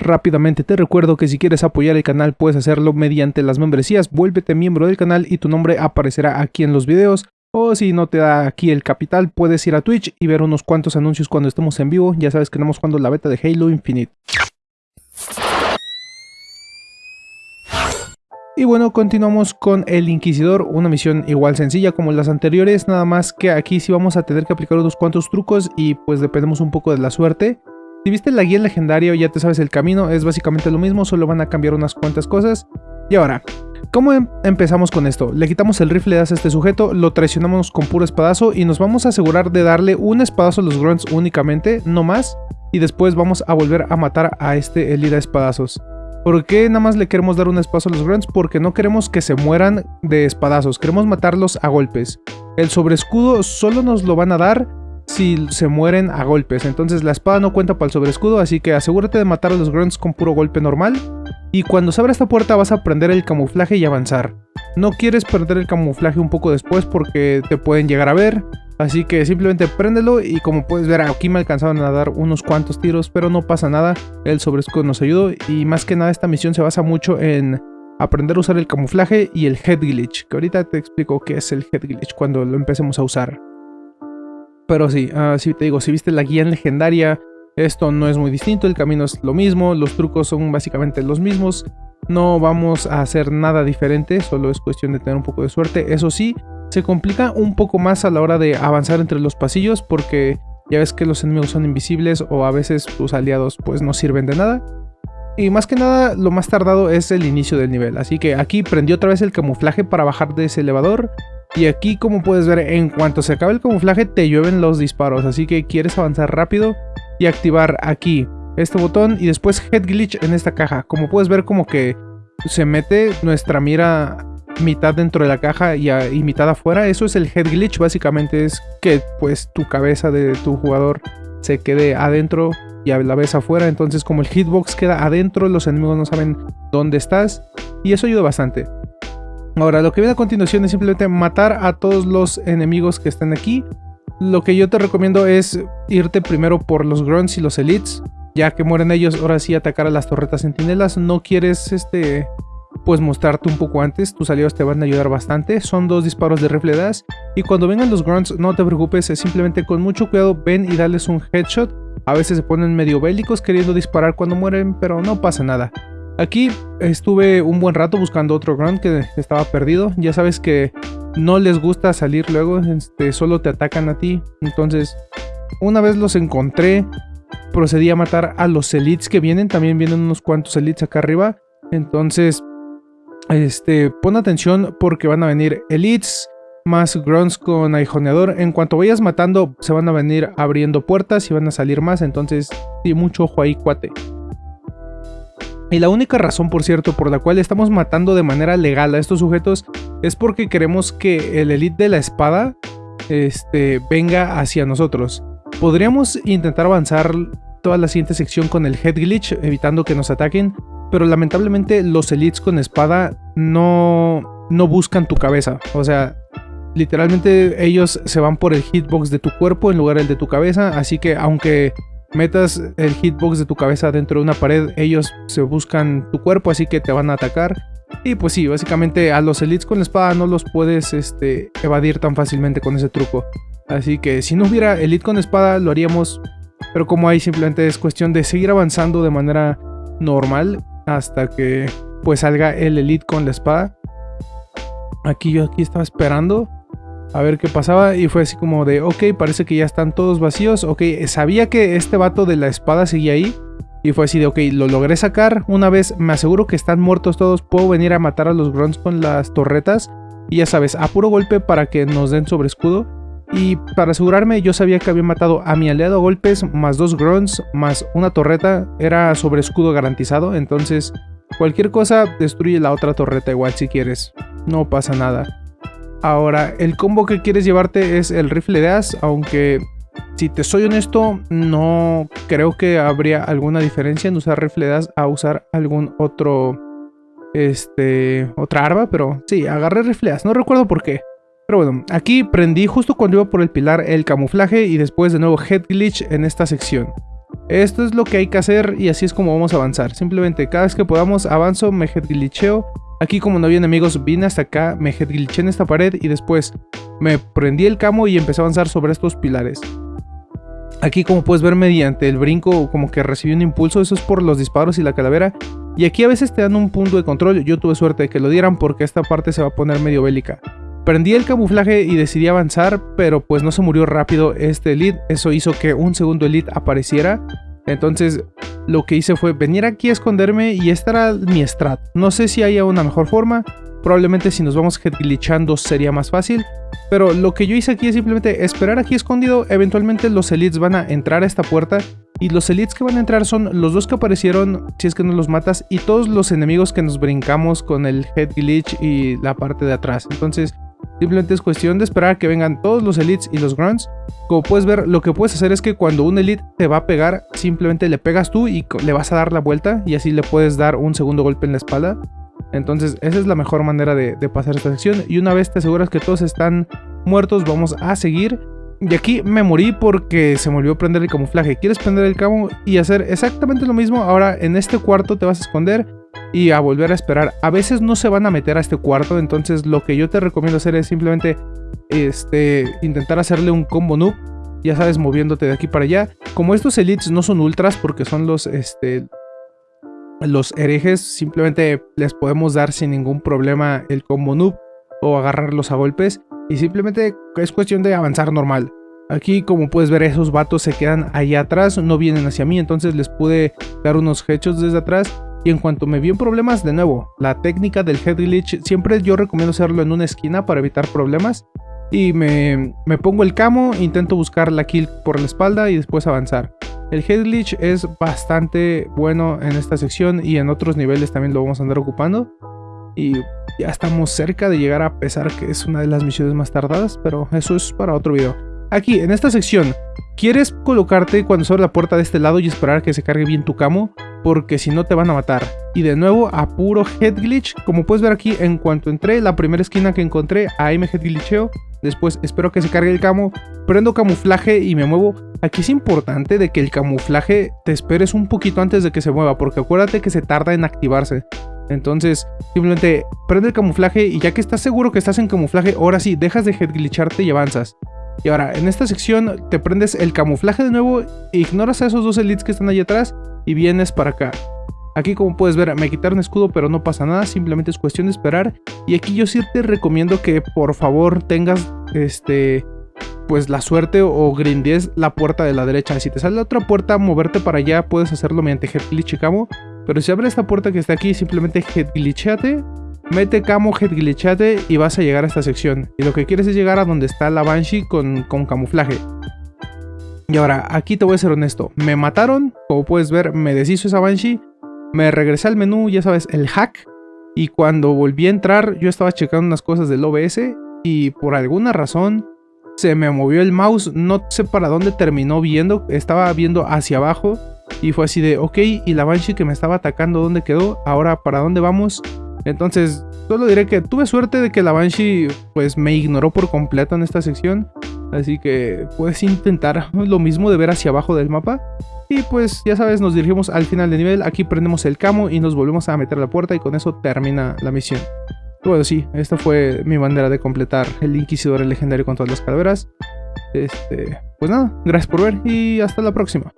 Rápidamente te recuerdo que si quieres apoyar el canal puedes hacerlo mediante las membresías, vuélvete miembro del canal y tu nombre aparecerá aquí en los videos. O si no te da aquí el capital, puedes ir a Twitch y ver unos cuantos anuncios cuando estemos en vivo. Ya sabes que tenemos cuando la beta de Halo Infinite. Y bueno, continuamos con el Inquisidor, una misión igual sencilla como las anteriores, nada más que aquí sí vamos a tener que aplicar unos cuantos trucos y pues dependemos un poco de la suerte. Si viste la guía legendaria ya te sabes el camino, es básicamente lo mismo, solo van a cambiar unas cuantas cosas. Y ahora, ¿cómo em-, empezamos con esto? Le quitamos el rifle de a este sujeto, lo traicionamos con puro espadazo y nos vamos a asegurar de darle un espadazo a los grunts únicamente, no más. Y después vamos a volver a matar a este Elida espadazos. ¿Por qué nada más le queremos dar un espadazo a los grunts? Porque no queremos que se mueran de espadazos, queremos matarlos a golpes. El sobreescudo solo nos lo van a dar si se mueren a golpes. Entonces la espada no cuenta para el sobreescudo, así que asegúrate de matar a los grunts con puro golpe normal. Y cuando se abra esta puerta vas a prender el camuflaje y avanzar. No quieres perder el camuflaje un poco después porque te pueden llegar a ver. Así que simplemente préndelo y como puedes ver aquí me alcanzaron a dar unos cuantos tiros, pero no pasa nada. El sobreescudo nos ayudó y más que nada esta misión se basa mucho en aprender a usar el camuflaje y el head glitch, que ahorita te explico qué es el head glitch cuando lo empecemos a usar. Pero sí, uh, te digo, si viste la guía legendaria, esto no es muy distinto, el camino es lo mismo, los trucos son básicamente los mismos. No vamos a hacer nada diferente, solo es cuestión de tener un poco de suerte. Eso sí, se complica un poco más a la hora de avanzar entre los pasillos porque ya ves que los enemigos son invisibles o a veces tus aliados pues no sirven de nada. Y más que nada, lo más tardado es el inicio del nivel. Así que aquí prendí otra vez el camuflaje para bajar de ese elevador. Y aquí como puedes ver, en cuanto se acabe el camuflaje te llueven los disparos, así que quieres avanzar rápido y activar aquí este botón y después Head Glitch en esta caja. Como puedes ver como que se mete nuestra mira mitad dentro de la caja y, mitad afuera, eso es el Head Glitch, básicamente es que pues tu cabeza de tu jugador se quede adentro y a la vez afuera, entonces como el hitbox queda adentro, los enemigos no saben dónde estás y eso ayuda bastante. Ahora, lo que viene a continuación es simplemente matar a todos los enemigos que están aquí. Lo que yo te recomiendo es irte primero por los grunts y los elites. Ya que mueren ellos, ahora sí atacar a las torretas centinelas. No quieres, este, pues mostrarte un poco antes. Tus aliados te van a ayudar bastante. Son dos disparos de rifle das. Y cuando vengan los grunts, no te preocupes. Simplemente con mucho cuidado ven y dales un headshot. A veces se ponen medio bélicos queriendo disparar cuando mueren, pero no pasa nada. Aquí estuve un buen rato buscando otro grunt que estaba perdido. Ya sabes que no les gusta salir luego, este, solo te atacan a ti. Entonces, una vez los encontré, procedí a matar a los elites que vienen. También vienen unos cuantos elites acá arriba. Entonces, este, pon atención porque van a venir elites más grunts con aguijoneador. En cuanto vayas matando, se van a venir abriendo puertas y van a salir más. Entonces, sí, mucho ojo ahí, cuate. Y la única razón, por cierto, por la cual estamos matando de manera legal a estos sujetos es porque queremos que el elite de la espada este, venga hacia nosotros. Podríamos intentar avanzar toda la siguiente sección con el head glitch, evitando que nos ataquen, pero lamentablemente los elites con espada no, no buscan tu cabeza. O sea, literalmente ellos se van por el hitbox de tu cuerpo en lugar del de tu cabeza, así que aunque metas el hitbox de tu cabeza dentro de una pared, ellos se buscan tu cuerpo, así que te van a atacar. Y pues sí, básicamente a los elites con la espada no los puedes este, evadir tan fácilmente con ese truco. Así que si no hubiera elite con espada lo haríamos, pero como ahí simplemente es cuestión de seguir avanzando de manera normal hasta que pues salga el elite con la espada. Aquí yo aquí estaba esperando a ver qué pasaba y fue así como de, ok, parece que ya están todos vacíos, ok, sabía que este vato de la espada seguía ahí y fue así de, ok, lo logré sacar, una vez me aseguro que están muertos todos, puedo venir a matar a los grunts con las torretas y ya sabes, a puro golpe para que nos den sobre escudo y para asegurarme yo sabía que había matado a mi aliado a golpes más dos grunts más una torreta, era sobre escudo garantizado, entonces cualquier cosa destruye la otra torreta igual si quieres, no pasa nada. Ahora, el combo que quieres llevarte es el rifle de as, aunque si te soy honesto, no creo que habría alguna diferencia en usar rifle de as a usar algún otro, este, otra arma, pero sí, agarré rifle as, no recuerdo por qué. Pero bueno, aquí prendí justo cuando iba por el pilar el camuflaje y después de nuevo head glitch en esta sección. Esto es lo que hay que hacer y así es como vamos a avanzar. Simplemente cada vez que podamos avanzo, me headglitcheo. Aquí como no había enemigos, vine hasta acá, me headglitché en esta pared y después me prendí el camo y empecé a avanzar sobre estos pilares. Aquí como puedes ver mediante el brinco como que recibí un impulso, eso es por los disparos y la calavera. Y aquí a veces te dan un punto de control, yo tuve suerte de que lo dieran porque esta parte se va a poner medio bélica. Prendí el camuflaje y decidí avanzar, pero pues no se murió rápido este elite, eso hizo que un segundo elite apareciera. Entonces lo que hice fue venir aquí a esconderme y esta era mi strat. No sé si haya una mejor forma, probablemente si nos vamos glitchando sería más fácil. Pero lo que yo hice aquí es simplemente esperar aquí escondido, eventualmente los elites van a entrar a esta puerta y los elites que van a entrar son los dos que aparecieron, si es que no los matas, y todos los enemigos que nos brincamos con el head glitch y la parte de atrás. Entonces Simplemente es cuestión de esperar que vengan todos los elites y los grunts. Como puedes ver, lo que puedes hacer es que cuando un elite te va a pegar, simplemente le pegas tú y le vas a dar la vuelta y así le puedes dar un segundo golpe en la espalda. Entonces esa es la mejor manera de, pasar esta sección y una vez te aseguras que todos están muertos vamos a seguir. Y aquí me morí porque se me olvidó prender el camuflaje. ¿Quieres prender el camo y hacer exactamente lo mismo? Ahora en este cuarto te vas a esconder y a volver a esperar. A veces no se van a meter a este cuarto, entonces lo que yo te recomiendo hacer es simplemente este, intentar hacerle un combo noob, ya sabes, moviéndote de aquí para allá. Como estos elites no son ultras porque son los, este, los herejes, simplemente les podemos dar sin ningún problema el combo noob o agarrarlos a golpes y simplemente es cuestión de avanzar normal. Aquí como puedes ver esos vatos se quedan ahí atrás, no vienen hacia mí, entonces les pude dar unos hechos desde atrás y en cuanto me vi en problemas, de nuevo, la técnica del head glitch siempre yo recomiendo hacerlo en una esquina para evitar problemas. Y me, pongo el camo, intento buscar la kill por la espalda y después avanzar. El head glitch es bastante bueno en esta sección y en otros niveles también lo vamos a andar ocupando. Y ya estamos cerca de llegar a pesar que es una de las misiones más tardadas, pero eso es para otro video. Aquí, en esta sección, quieres colocarte cuando se abre la puerta de este lado y esperar que se cargue bien tu camo porque si no te van a matar. Y de nuevo a puro head glitch, como puedes ver aquí, en cuanto entré, la primera esquina que encontré, ahí me head glitcheo. Después espero que se cargue el camo, prendo camuflaje y me muevo. Aquí es importante de que el camuflaje te esperes un poquito antes de que se mueva, porque acuérdate que se tarda en activarse. Entonces, simplemente prende el camuflaje y ya que estás seguro que estás en camuflaje, ahora sí, dejas de head glitcharte y avanzas. Y ahora, en esta sección te prendes el camuflaje de nuevo, ignoras a esos dos elites que están ahí atrás y vienes para acá. Aquí como puedes ver me quitaron escudo pero no pasa nada, simplemente es cuestión de esperar. Y aquí yo sí te recomiendo que por favor tengas este pues la suerte o grindies la puerta de la derecha. Si te sale la otra puerta, moverte para allá puedes hacerlo mediante head glitch y camo. Pero si abres esta puerta que está aquí, simplemente head glitchate, mete camo, head glitchate y vas a llegar a esta sección. Y lo que quieres es llegar a donde está la Banshee con, con camuflaje. Y ahora, aquí te voy a ser honesto. Me mataron, como puedes ver, me deshizo esa Banshee. Me regresé al menú, ya sabes, el hack. Y cuando volví a entrar, yo estaba checando unas cosas del OBS. Y por alguna razón, se me movió el mouse. No sé para dónde terminó viendo. Estaba viendo hacia abajo. Y fue así de, ok, y la Banshee que me estaba atacando, ¿dónde quedó? Ahora, ¿para dónde vamos? Entonces, solo diré que tuve suerte de que la Banshee pues me ignoró por completo en esta sección. Así que puedes intentar lo mismo de ver hacia abajo del mapa. Y pues ya sabes, nos dirigimos al final de nivel, aquí prendemos el camo y nos volvemos a meter a la puerta y con eso termina la misión. Bueno, sí, esta fue mi manera de completar el Inquisidor legendario con todas las calaveras. Este, pues nada, gracias por ver y hasta la próxima.